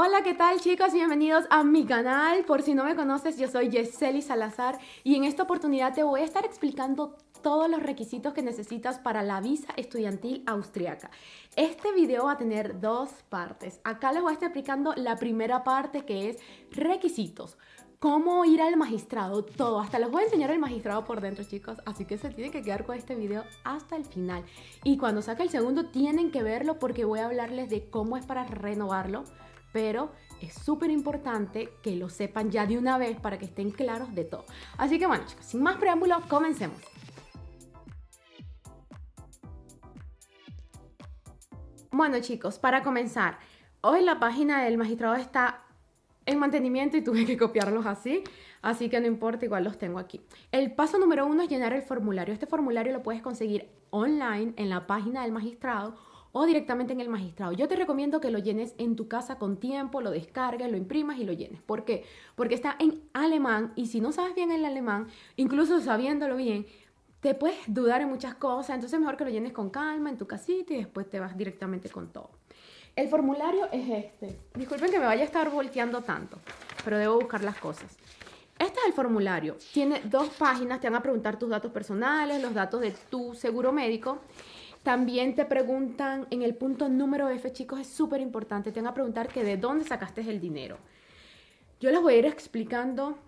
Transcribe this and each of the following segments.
Hola, ¿qué tal chicos? Bienvenidos a mi canal. Por si no me conoces, yo soy Yeseli Salazar y en esta oportunidad te voy a estar explicando todos los requisitos que necesitas para la visa estudiantil austriaca. Este video va a tener dos partes. Acá les voy a estar explicando la primera parte que es requisitos. Cómo ir al magistrado, todo. Hasta les voy a enseñar el magistrado por dentro, chicos. Así que se tienen que quedar con este video hasta el final. Y cuando saque el segundo, tienen que verlo porque voy a hablarles de cómo es para renovarlo pero es súper importante que lo sepan ya de una vez para que estén claros de todo. Así que bueno chicos, sin más preámbulos, comencemos. Bueno chicos, para comenzar, hoy la página del magistrado está en mantenimiento y tuve que copiarlos así, así que no importa, igual los tengo aquí. El paso número uno es llenar el formulario. Este formulario lo puedes conseguir online en la página del magistrado o directamente en el magistrado. Yo te recomiendo que lo llenes en tu casa con tiempo, lo descargues, lo imprimas y lo llenes. ¿Por qué? Porque está en alemán y si no sabes bien el alemán, incluso sabiéndolo bien, te puedes dudar en muchas cosas, entonces mejor que lo llenes con calma en tu casita y después te vas directamente con todo. El formulario es este. Disculpen que me vaya a estar volteando tanto, pero debo buscar las cosas. Este es el formulario. Tiene dos páginas, te van a preguntar tus datos personales, los datos de tu seguro médico también te preguntan en el punto número F, chicos, es súper importante. Te van a preguntar que de dónde sacaste el dinero. Yo les voy a ir explicando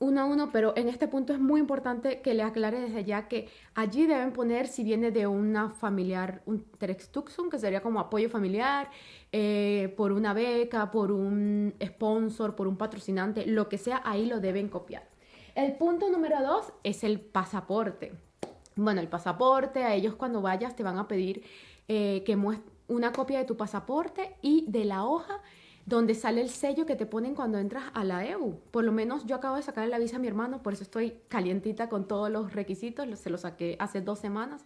uno a uno, pero en este punto es muy importante que le aclare desde ya que allí deben poner si viene de una familiar, un Terextuxum, que sería como apoyo familiar, eh, por una beca, por un sponsor, por un patrocinante, lo que sea, ahí lo deben copiar. El punto número dos es el pasaporte bueno, el pasaporte, a ellos cuando vayas te van a pedir eh, que una copia de tu pasaporte y de la hoja donde sale el sello que te ponen cuando entras a la EU. Por lo menos yo acabo de sacar la visa a mi hermano, por eso estoy calientita con todos los requisitos, se los saqué hace dos semanas.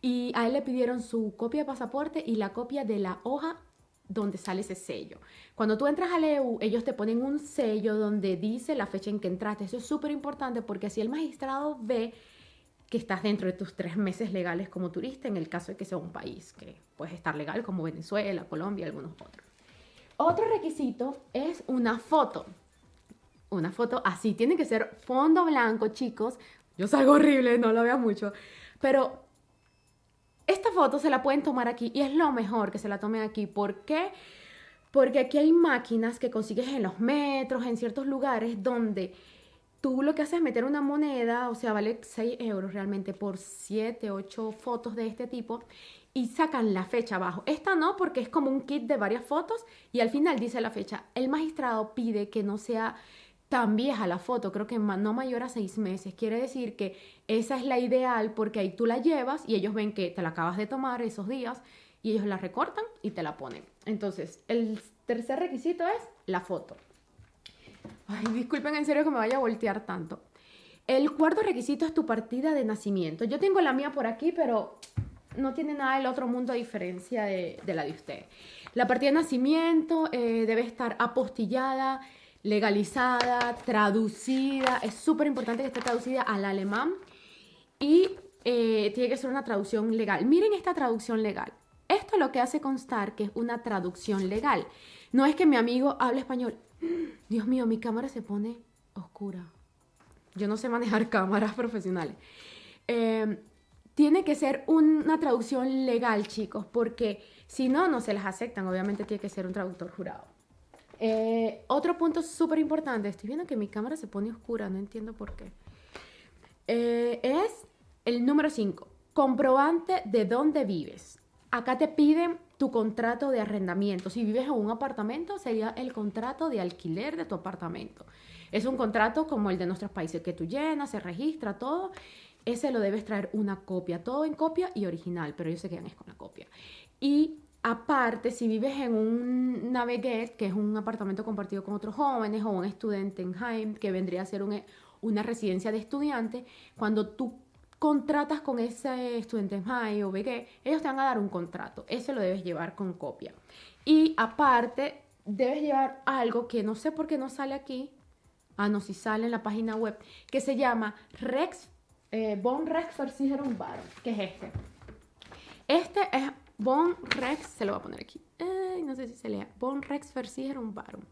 Y a él le pidieron su copia de pasaporte y la copia de la hoja donde sale ese sello. Cuando tú entras a la EU, ellos te ponen un sello donde dice la fecha en que entraste. Eso es súper importante porque así el magistrado ve que estás dentro de tus tres meses legales como turista en el caso de que sea un país que puedes estar legal como Venezuela, Colombia algunos otros. Otro requisito es una foto. Una foto así, tiene que ser fondo blanco, chicos. Yo salgo horrible, no lo veo mucho, pero esta foto se la pueden tomar aquí y es lo mejor que se la tomen aquí. ¿Por qué? Porque aquí hay máquinas que consigues en los metros, en ciertos lugares donde tú lo que haces es meter una moneda, o sea, vale 6 euros realmente por 7, 8 fotos de este tipo y sacan la fecha abajo. Esta no, porque es como un kit de varias fotos y al final dice la fecha. El magistrado pide que no sea tan vieja la foto, creo que no mayor a 6 meses. Quiere decir que esa es la ideal porque ahí tú la llevas y ellos ven que te la acabas de tomar esos días y ellos la recortan y te la ponen. Entonces, el tercer requisito es la foto. Ay, disculpen en serio que me vaya a voltear tanto. El cuarto requisito es tu partida de nacimiento. Yo tengo la mía por aquí, pero no tiene nada del otro mundo a diferencia de, la de usted. La partida de nacimiento eh, debe estar apostillada, legalizada, traducida. Es súper importante que esté traducida al alemán y eh, tiene que ser una traducción legal. Miren esta traducción legal. Esto es lo que hace constar que es una traducción legal. No es que mi amigo hable español. Dios mío, mi cámara se pone oscura. Yo no sé manejar cámaras profesionales. Em, tiene que ser una traducción legal, chicos, porque si no, no se las aceptan. Obviamente tiene que ser un traductor jurado. Eh, otro punto súper importante, estoy viendo que mi cámara se pone oscura, no entiendo por qué. Eh, es el número 5, comprobante de dónde vives. Acá te piden tu contrato de arrendamiento. Si vives en un apartamento, sería el contrato de alquiler de tu apartamento. Es un contrato como el de nuestros países que tú llenas, se registra todo. Ese lo debes traer una copia, todo en copia y original, pero ellos se quedan es con la copia. Y aparte, si vives en un Naveget, que es un apartamento compartido con otros jóvenes, o un estudiante en Heim, que vendría a ser una residencia de estudiantes, cuando tú contratas con ese estudiante high o BG, ellos te van a dar un contrato. Eso lo debes llevar con copia. Y aparte, debes llevar algo que no sé por qué no sale aquí. Ah, no, si sale en la página web, que se llama Rex, eh, Bon Rex Versicherung Bar, que es este. Este es Bon Rex, se lo voy a poner aquí. no sé si se lea, Bon Rex Versicherum Barum.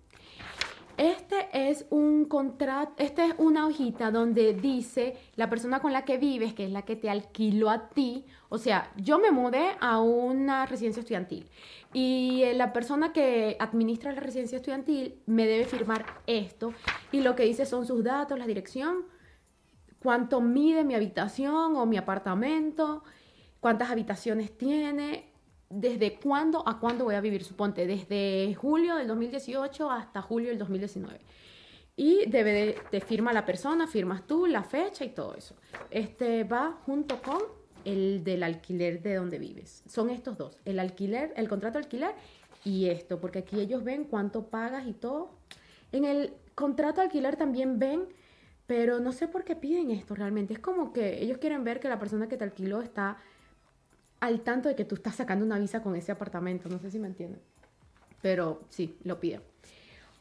Este es un contrato, esta es una hojita donde dice la persona con la que vives, que es la que te alquiló a ti. O sea, yo me mudé a una residencia estudiantil y la persona que administra la residencia estudiantil me debe firmar esto y lo que dice son sus datos, la dirección, cuánto mide mi habitación o mi apartamento, cuántas habitaciones tiene, desde cuándo a cuándo voy a vivir, suponte, desde julio del 2018 hasta julio del 2019. Y debe de, te firma la persona, firmas tú, la fecha y todo eso. Este va junto con el del alquiler de donde vives. Son estos dos, el alquiler, el contrato de alquiler y esto, porque aquí ellos ven cuánto pagas y todo. En el contrato de alquiler también ven, pero no sé por qué piden esto realmente. Es como que ellos quieren ver que la persona que te alquiló está al tanto de que tú estás sacando una visa con ese apartamento. No sé si me entienden. Pero sí, lo piden.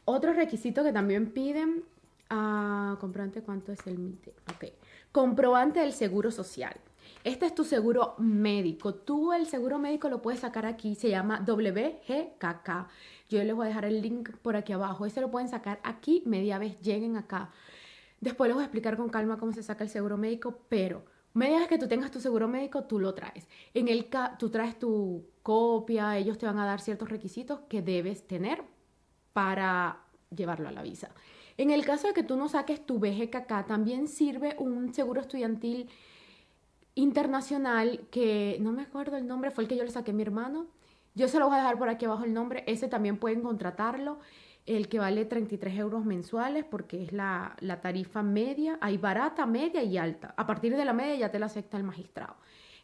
Otro requisito que también piden, ah, comprobante cuánto es el MITE. Ok. Comprobante del seguro social. Este es tu seguro médico. Tú el seguro médico lo puedes sacar aquí. Se llama WGKK. Yo les voy a dejar el link por aquí abajo. Ese lo pueden sacar aquí media vez lleguen acá. Después les voy a explicar con calma cómo se saca el seguro médico, pero Media vez que tú tengas tu seguro médico, tú lo traes. En el tú traes tu copia, ellos te van a dar ciertos requisitos que debes tener para llevarlo a la visa. En el caso de que tú no saques tu BGKK, también sirve un seguro estudiantil internacional que no me acuerdo el nombre, fue el que yo le saqué a mi hermano. Yo se lo voy a dejar por aquí abajo el nombre, ese también pueden contratarlo el que vale 33 euros mensuales porque es la, tarifa media, hay barata, media y alta. A partir de la media ya te la acepta el magistrado.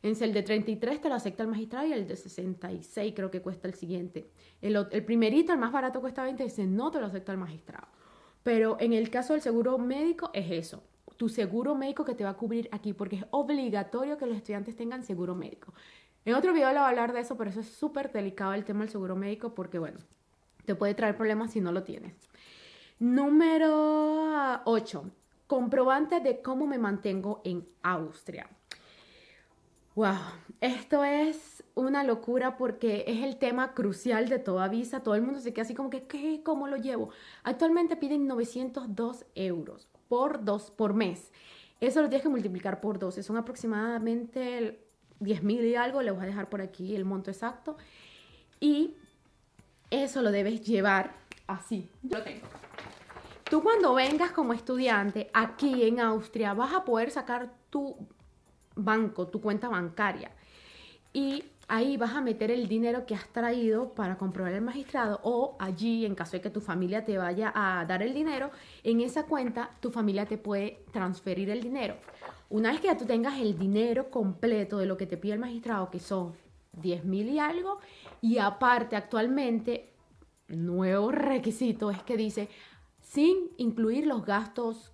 En el de 33 te lo acepta el magistrado y el de 66 creo que cuesta el siguiente. El, el primerito, el más barato cuesta 20, ese no te lo acepta el magistrado. Pero en el caso del seguro médico es eso, tu seguro médico que te va a cubrir aquí porque es obligatorio que los estudiantes tengan seguro médico. En otro video le voy a hablar de eso, pero eso es súper delicado el tema del seguro médico porque bueno, te puede traer problemas si no lo tienes. Número 8. Comprobante de cómo me mantengo en Austria. Wow, esto es una locura porque es el tema crucial de toda visa. Todo el mundo se queda así como que, ¿qué? ¿Cómo lo llevo? Actualmente piden 902 euros por, dos, por mes. Eso lo tienes que multiplicar por 12. Son aproximadamente 10 mil y algo. Le voy a dejar por aquí el monto exacto. Y eso lo debes llevar así. Yo lo tengo. Tú cuando vengas como estudiante aquí en Austria vas a poder sacar tu banco, tu cuenta bancaria. Y ahí vas a meter el dinero que has traído para comprobar el magistrado o allí, en caso de que tu familia te vaya a dar el dinero, en esa cuenta tu familia te puede transferir el dinero. Una vez que ya tú tengas el dinero completo de lo que te pide el magistrado, que son 10 mil y algo, y aparte, actualmente, nuevo requisito es que dice, sin incluir los gastos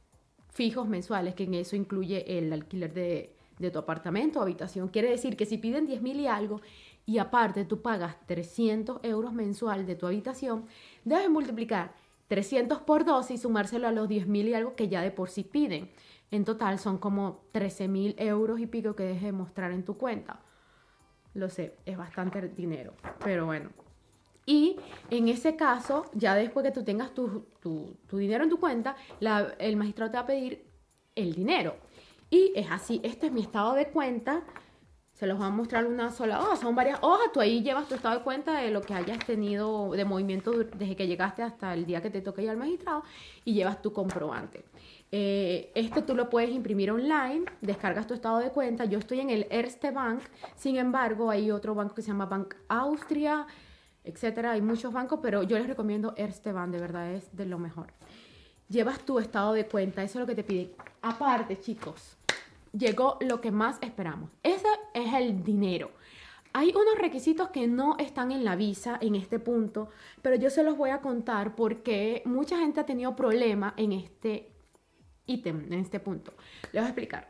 fijos mensuales, que en eso incluye el alquiler de, tu apartamento o habitación. Quiere decir que si piden 10 mil y algo y aparte tú pagas 300 euros mensual de tu habitación, debes multiplicar 300 por 12 y sumárselo a los 10 mil y algo que ya de por sí piden. En total son como 13 mil euros y pico que dejes de mostrar en tu cuenta. Lo sé, es bastante dinero, pero bueno. Y en ese caso, ya después que tú tengas tu, dinero en tu cuenta, el magistrado te va a pedir el dinero. Y es así, este es mi estado de cuenta. Se los va a mostrar una sola hoja, son varias hojas. Tú ahí llevas tu estado de cuenta de lo que hayas tenido de movimiento desde que llegaste hasta el día que te toque ir al magistrado y llevas tu comprobante. Este tú lo puedes imprimir online, descargas tu estado de cuenta. Yo estoy en el Erste Bank, sin embargo, hay otro banco que se llama Bank Austria, etcétera. Hay muchos bancos, pero yo les recomiendo Erste Bank, de verdad es de lo mejor. Llevas tu estado de cuenta, eso es lo que te piden. Aparte, chicos, llegó lo que más esperamos. Ese es el dinero. Hay unos requisitos que no están en la visa en este punto, pero yo se los voy a contar porque mucha gente ha tenido problema en este ítem en este punto. Les voy a explicar.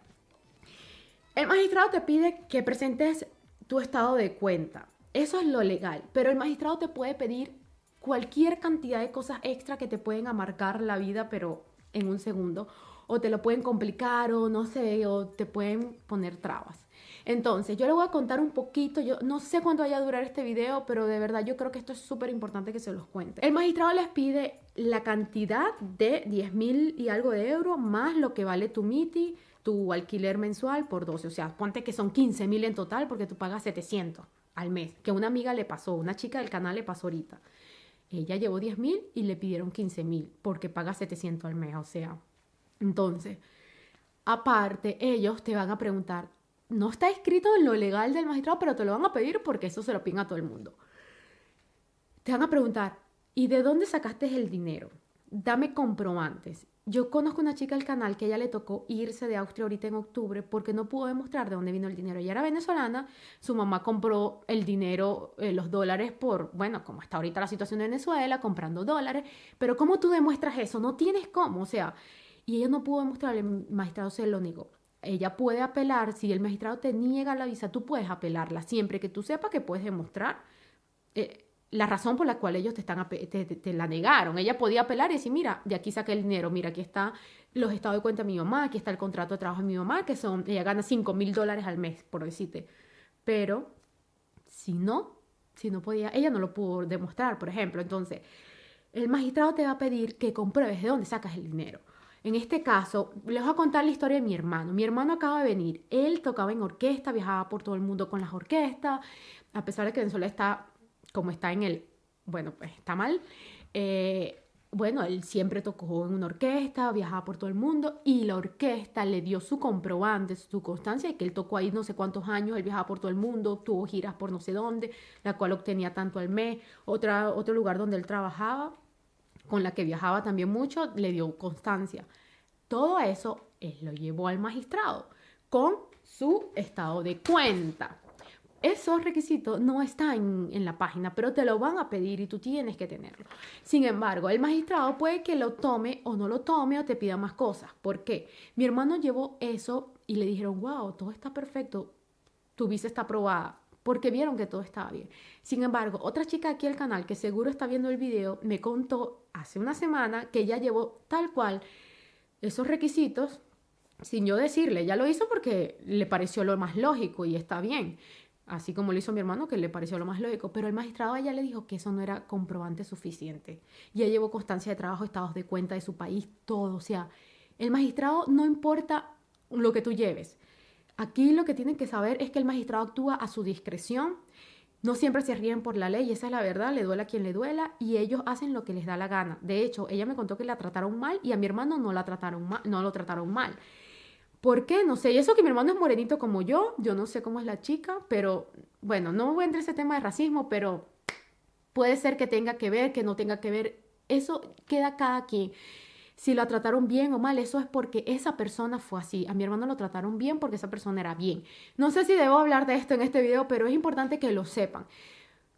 El magistrado te pide que presentes tu estado de cuenta. Eso es lo legal, pero el magistrado te puede pedir cualquier cantidad de cosas extra que te pueden amargar la vida, pero en un segundo, o te lo pueden complicar, o no sé, o te pueden poner trabas. Entonces, yo le voy a contar un poquito, yo no sé cuánto vaya a durar este video, pero de verdad yo creo que esto es súper importante que se los cuente. El magistrado les pide la cantidad de 10 mil y algo de euros más lo que vale tu MITI, tu alquiler mensual por 12. O sea, ponte que son 15 mil en total porque tú pagas 700 al mes. Que una amiga le pasó, una chica del canal le pasó ahorita. Ella llevó 10 mil y le pidieron 15 mil porque paga 700 al mes. O sea, entonces, aparte, ellos te van a preguntar, no está escrito en lo legal del magistrado, pero te lo van a pedir porque eso se lo piden a todo el mundo. Te van a preguntar, ¿y de dónde sacaste el dinero? Dame comprobantes. Yo conozco una chica del canal que ella le tocó irse de Austria ahorita en octubre porque no pudo demostrar de dónde vino el dinero. Ella era venezolana, su mamá compró el dinero, eh, los dólares por, bueno, como está ahorita la situación de Venezuela, comprando dólares, pero ¿cómo tú demuestras eso? No tienes cómo, o sea, y ella no pudo demostrar, el magistrado se lo negó ella puede apelar, si el magistrado te niega la visa, tú puedes apelarla siempre que tú sepas que puedes demostrar eh, la razón por la cual ellos te, están, te, la negaron. Ella podía apelar y decir, mira, de aquí saqué el dinero, mira, aquí está los estados de cuenta de mi mamá, aquí está el contrato de trabajo de mi mamá, que son, ella gana 5 mil dólares al mes, por decirte. Pero, si no, si no podía, ella no lo pudo demostrar, por ejemplo. Entonces, el magistrado te va a pedir que compruebes de dónde sacas el dinero. En este caso, les voy a contar la historia de mi hermano. Mi hermano acaba de venir. Él tocaba en orquesta, viajaba por todo el mundo con las orquestas, a pesar de que Venezuela está como está en el, bueno, pues está mal. Eh, bueno, él siempre tocó en una orquesta, viajaba por todo el mundo y la orquesta le dio su comprobante, su constancia de que él tocó ahí no sé cuántos años, él viajaba por todo el mundo, tuvo giras por no sé dónde, la cual obtenía tanto al mes, otra, otro lugar donde él trabajaba con la que viajaba también mucho, le dio constancia. Todo eso él lo llevó al magistrado con su estado de cuenta. Esos requisitos no están en, la página, pero te lo van a pedir y tú tienes que tenerlo. Sin embargo, el magistrado puede que lo tome o no lo tome o te pida más cosas. ¿Por qué? Mi hermano llevó eso y le dijeron, wow, todo está perfecto, tu visa está aprobada porque vieron que todo estaba bien. Sin embargo, otra chica aquí al canal que seguro está viendo el video me contó hace una semana que ella llevó tal cual esos requisitos sin yo decirle, ya lo hizo porque le pareció lo más lógico y está bien, así como lo hizo mi hermano que le pareció lo más lógico, pero el magistrado a ella le dijo que eso no era comprobante suficiente. Ya llevó constancia de trabajo, estados de cuenta de su país, todo, o sea, el magistrado no importa lo que tú lleves, Aquí lo que tienen que saber es que el magistrado actúa a su discreción. No siempre se ríen por la ley, esa es la verdad, le duela a quien le duela y ellos hacen lo que les da la gana. De hecho, ella me contó que la trataron mal y a mi hermano no la trataron mal, no lo trataron mal. ¿Por qué? No sé. Y eso que mi hermano es morenito como yo, yo no sé cómo es la chica, pero bueno, no voy a entrar en ese tema de racismo, pero puede ser que tenga que ver, que no tenga que ver. Eso queda cada quien si la trataron bien o mal, eso es porque esa persona fue así. A mi hermano lo trataron bien porque esa persona era bien. No sé si debo hablar de esto en este video, pero es importante que lo sepan.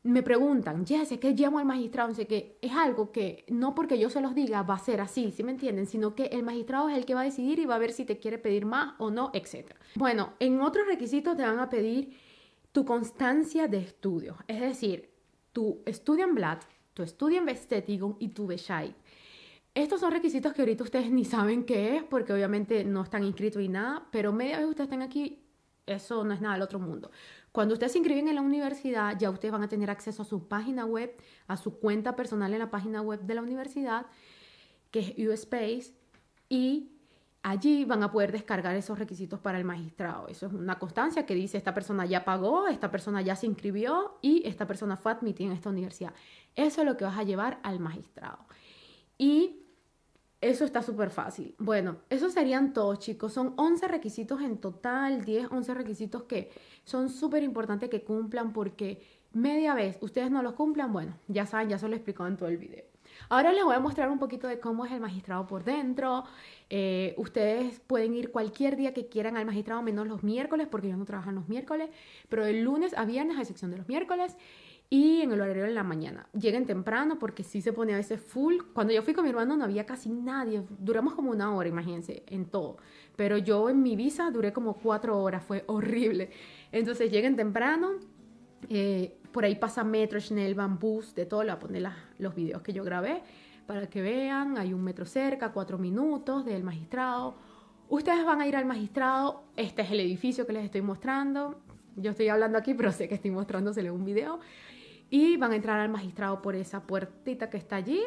Me preguntan, Jesse, ¿qué llamo al magistrado? Sé que es algo que no porque yo se los diga va a ser así, ¿sí me entienden? Sino que el magistrado es el que va a decidir y va a ver si te quiere pedir más o no, etc. Bueno, en otros requisitos te van a pedir tu constancia de estudio, es decir, tu Studienblatt, tu Studienbestätigung y tu Bescheid. Estos son requisitos que ahorita ustedes ni saben qué es, porque obviamente no están inscritos y nada, pero media vez ustedes estén aquí, eso no es nada del otro mundo. Cuando ustedes se inscriben en la universidad, ya ustedes van a tener acceso a su página web, a su cuenta personal en la página web de la universidad, que es USpace, y allí van a poder descargar esos requisitos para el magistrado. Eso es una constancia que dice esta persona ya pagó, esta persona ya se inscribió y esta persona fue admitida en esta universidad. Eso es lo que vas a llevar al magistrado. Y eso está súper fácil. Bueno, esos serían todos, chicos. Son 11 requisitos en total, 10, 11 requisitos que son súper importantes que cumplan porque media vez ustedes no los cumplan, bueno, ya saben, ya se lo he explicado en todo el video. Ahora les voy a mostrar un poquito de cómo es el magistrado por dentro. Eh, ustedes pueden ir cualquier día que quieran al magistrado, menos los miércoles, porque ellos no trabajan los miércoles, pero de lunes a viernes, a excepción de los miércoles y en el horario de la mañana. Lleguen temprano porque sí se pone a veces full. Cuando yo fui con mi hermano no había casi nadie. Duramos como una hora, imagínense, en todo. Pero yo en mi visa duré como cuatro horas, fue horrible. Entonces lleguen temprano. Eh, por ahí pasa metro, Schnell, Bus, de todo. Le voy a poner los videos que yo grabé para que vean. Hay un metro cerca, cuatro minutos del magistrado Ustedes van a ir al magistrado, este es el edificio que les estoy mostrando, yo estoy hablando aquí, pero sé que estoy mostrándosele un video, y van a entrar al magistrado por esa puertita que está allí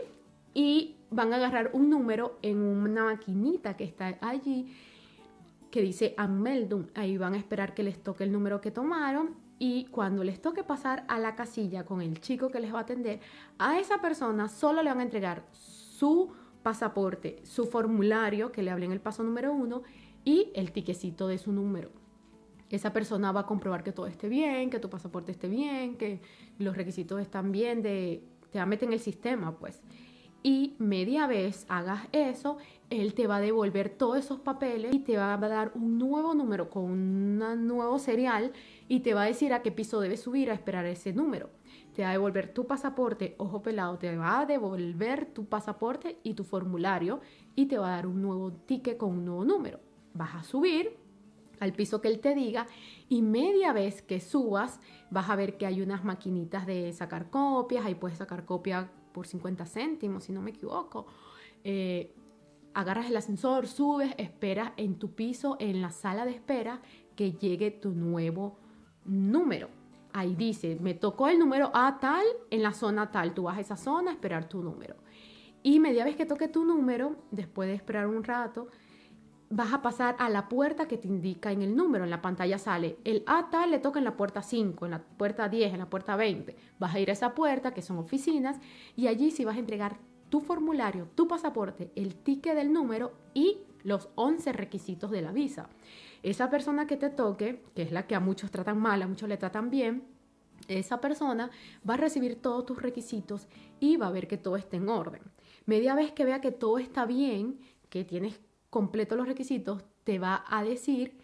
y van a agarrar un número en una maquinita que está allí que dice Ameldum. Ahí van a esperar que les toque el número que tomaron y cuando les toque pasar a la casilla con el chico que les va a atender, a esa persona solo le van a entregar su pasaporte, su formulario que le hablé en el paso número uno y el tiquecito de su número. Esa persona va a comprobar que todo esté bien, que tu pasaporte esté bien, que los requisitos están bien, te va a meter en el sistema, pues. Y media vez hagas eso, él te va a devolver todos esos papeles y te va a dar un nuevo número con un nuevo serial y te va a decir a qué piso debes subir a esperar ese número te va a devolver tu pasaporte, ojo pelado, te va a devolver tu pasaporte y tu formulario y te va a dar un nuevo ticket con un nuevo número. Vas a subir al piso que él te diga y media vez que subas vas a ver que hay unas maquinitas de sacar copias, ahí puedes sacar copia por 50 céntimos, si no me equivoco. Eh, agarras el ascensor, subes, esperas en tu piso, en la sala de espera, que llegue tu nuevo número ahí dice, me tocó el número A tal en la zona tal. Tú vas a esa zona a esperar tu número. Y media vez que toque tu número, después de esperar un rato, vas a pasar a la puerta que te indica en el número. En la pantalla sale el A tal le toca en la puerta 5, en la puerta 10, en la puerta 20. Vas a ir a esa puerta, que son oficinas, y allí sí vas a entregar tu formulario, tu pasaporte, el ticket del número y los 11 requisitos de la visa. Esa persona que te toque, que es la que a muchos tratan mal, a muchos le tratan bien, esa persona va a recibir todos tus requisitos y va a ver que todo esté en orden. Media vez que vea que todo está bien, que tienes completo los requisitos, te va a decir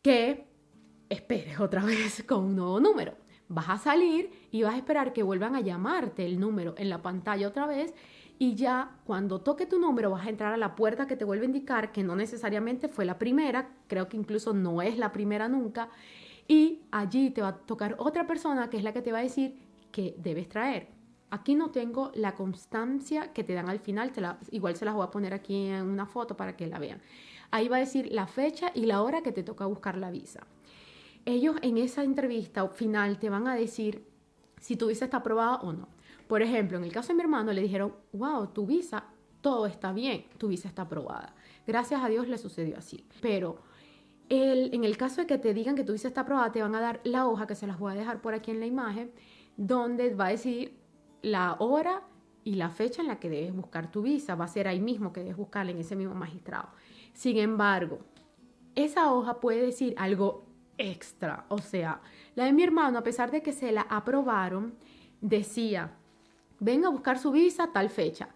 que esperes otra vez con un nuevo número. Vas a salir y vas a esperar que vuelvan a llamarte el número en la pantalla otra vez y ya cuando toque tu número vas a entrar a la puerta que te vuelve a indicar que no necesariamente fue la primera, creo que incluso no es la primera nunca, y allí te va a tocar otra persona que es la que te va a decir que debes traer. Aquí no tengo la constancia que te dan al final, la, igual se las voy a poner aquí en una foto para que la vean. Ahí va a decir la fecha y la hora que te toca buscar la visa. Ellos en esa entrevista final te van a decir si tu visa está aprobada o no. Por ejemplo, en el caso de mi hermano le dijeron, wow, tu visa, todo está bien, tu visa está aprobada. Gracias a Dios le sucedió así. Pero el, en el caso de que te digan que tu visa está aprobada, te van a dar la hoja, que se las voy a dejar por aquí en la imagen, donde va a decir la hora y la fecha en la que debes buscar tu visa. Va a ser ahí mismo que debes buscarla en ese mismo magistrado. Sin embargo, esa hoja puede decir algo extra. O sea, la de mi hermano, a pesar de que se la aprobaron, decía venga a buscar su visa tal fecha.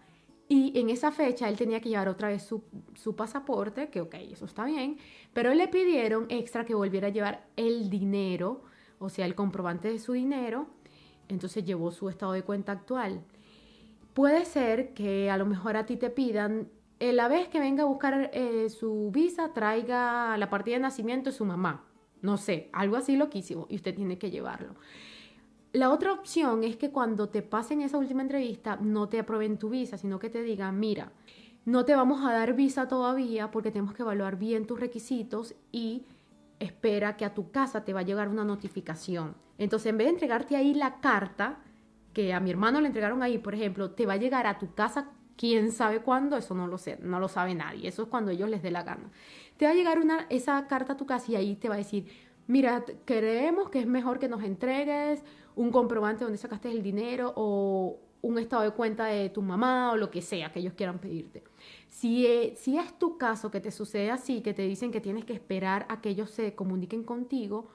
Y en esa fecha él tenía que llevar otra vez su, pasaporte, que ok, eso está bien, pero le pidieron extra que volviera a llevar el dinero, o sea, el comprobante de su dinero, entonces llevó su estado de cuenta actual. Puede ser que a lo mejor a ti te pidan, eh, la vez que venga a buscar eh, su visa, traiga la partida de nacimiento de su mamá, no sé, algo así loquísimo, y usted tiene que llevarlo. La otra opción es que cuando te pasen esa última entrevista no te aprueben tu visa, sino que te digan, mira, no te vamos a dar visa todavía porque tenemos que evaluar bien tus requisitos y espera que a tu casa te va a llegar una notificación. Entonces, en vez de entregarte ahí la carta, que a mi hermano le entregaron ahí, por ejemplo, te va a llegar a tu casa quién sabe cuándo, eso no lo sé, no lo sabe nadie, eso es cuando ellos les dé la gana. Te va a llegar una, esa carta a tu casa y ahí te va a decir, mira, creemos que es mejor que nos entregues un comprobante donde sacaste el dinero o un estado de cuenta de tu mamá o lo que sea que ellos quieran pedirte. Si, e, si es tu caso que te sucede así, que te dicen que tienes que esperar a que ellos se comuniquen contigo,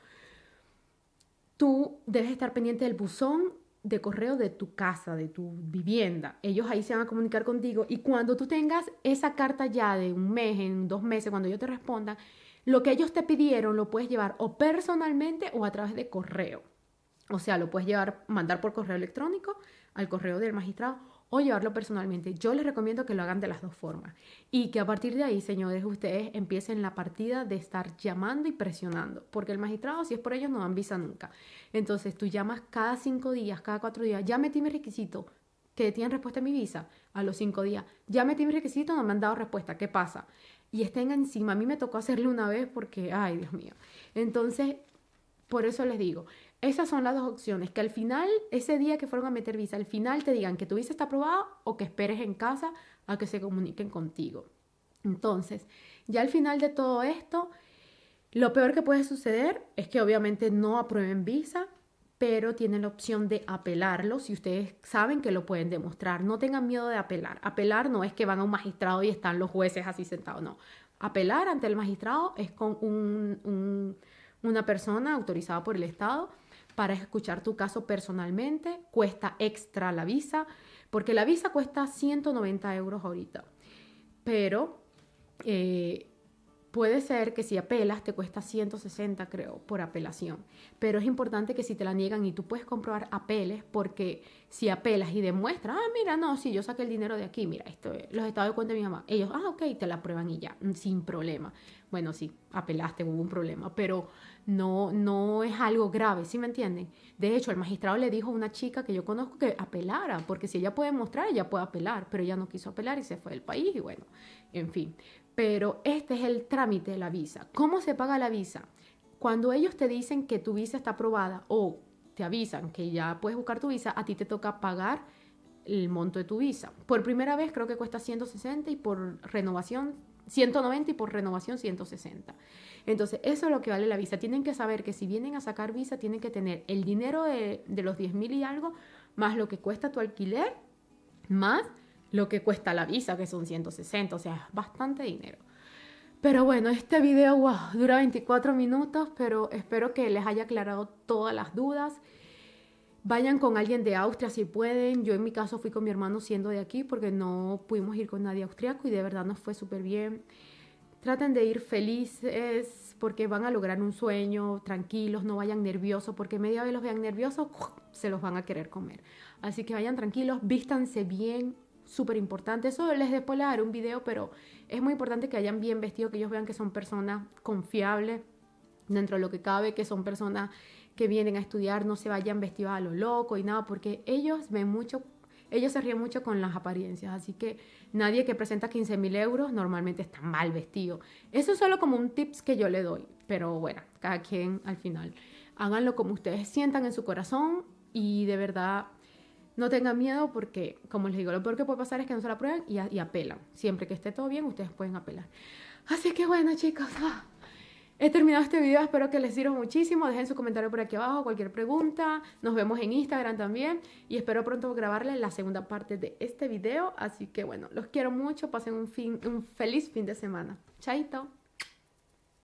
tú debes estar pendiente del buzón de correo de tu casa, de tu vivienda. Ellos ahí se van a comunicar contigo y cuando tú tengas esa carta ya de un mes, en dos meses, cuando ellos te respondan, lo que ellos te pidieron lo puedes llevar o personalmente o a través de correo. O sea, lo puedes llevar, mandar por correo electrónico al correo del magistrado o llevarlo personalmente. Yo les recomiendo que lo hagan de las dos formas y que a partir de ahí, señores, ustedes empiecen la partida de estar llamando y presionando, porque el magistrado, si es por ellos, no dan visa nunca. Entonces, tú llamas cada cinco días, cada cuatro días, ya metí mi requisito, que tienen respuesta a mi visa a los cinco días, ya metí mi requisito, no me han dado respuesta, ¿qué pasa? y estén encima. A mí me tocó hacerlo una vez porque, ay, Dios mío. Entonces, por eso les digo, esas son las dos opciones, que al final, ese día que fueron a meter visa, al final te digan que tu visa está aprobada o que esperes en casa a que se comuniquen contigo. Entonces, ya al final de todo esto, lo peor que puede suceder es que obviamente no aprueben visa, pero tienen la opción de apelarlo si ustedes saben que lo pueden demostrar. No tengan miedo de apelar. Apelar no es que van a un magistrado y están los jueces así sentados, no. Apelar ante el magistrado es con una persona autorizada por el Estado para escuchar tu caso personalmente. Cuesta extra la visa, porque la visa cuesta 190 euros ahorita. Pero eh, Puede ser que si apelas te cuesta 160, creo, por apelación. Pero es importante que si te la niegan y tú puedes comprobar apeles, porque si apelas y demuestras, ah, mira, no, si yo saqué el dinero de aquí, mira, esto, los estados de cuenta de mi mamá, ellos, ah, ok, te la prueban y ya, mm, sin problema. Bueno, sí, apelaste, hubo un problema, pero no, no es algo grave, ¿sí me entienden? De hecho, el magistrado le dijo a una chica que yo conozco que apelara, porque si ella puede mostrar, ella puede apelar, pero ella no quiso apelar y se fue del país y bueno, en fin pero este es el trámite de la visa. ¿Cómo se paga la visa? Cuando ellos te dicen que tu visa está aprobada o te avisan que ya puedes buscar tu visa, a ti te toca pagar el monto de tu visa. Por primera vez creo que cuesta 160 y por renovación 190 y por renovación 160. Entonces, eso es lo que vale la visa. Tienen que saber que si vienen a sacar visa, tienen que tener el dinero de, de los 10 mil y algo, más lo que cuesta tu alquiler, más lo que cuesta la visa, que son 160, o sea, bastante dinero. Pero bueno, este video wow, dura 24 minutos, pero espero que les haya aclarado todas las dudas. Vayan con alguien de Austria si pueden. Yo en mi caso fui con mi hermano siendo de aquí porque no pudimos ir con nadie austriaco y de verdad nos fue súper bien. Traten de ir felices porque van a lograr un sueño, tranquilos, no vayan nerviosos porque media vez los vean nerviosos, se los van a querer comer. Así que vayan tranquilos, vístanse bien, súper importante. Eso les después les daré un video, pero es muy importante que hayan bien vestido, que ellos vean que son personas confiables dentro de lo que cabe, que son personas que vienen a estudiar, no se vayan vestidos a lo loco y nada, porque ellos ven mucho, ellos se ríen mucho con las apariencias, así que nadie que presenta 15 mil euros normalmente está mal vestido. Eso es solo como un tips que yo le doy, pero bueno, cada quien al final. Háganlo como ustedes sientan en su corazón y de verdad no tengan miedo porque, como les digo, lo peor que puede pasar es que no se la prueben y, apelan. Siempre que esté todo bien, ustedes pueden apelar. Así que bueno, chicos, ah, he terminado este video. Espero que les sirva muchísimo. Dejen su comentario por aquí abajo, cualquier pregunta. Nos vemos en Instagram también. Y espero pronto grabarles la segunda parte de este video. Así que bueno, los quiero mucho. Pasen un, fin, un feliz fin de semana. Chaito.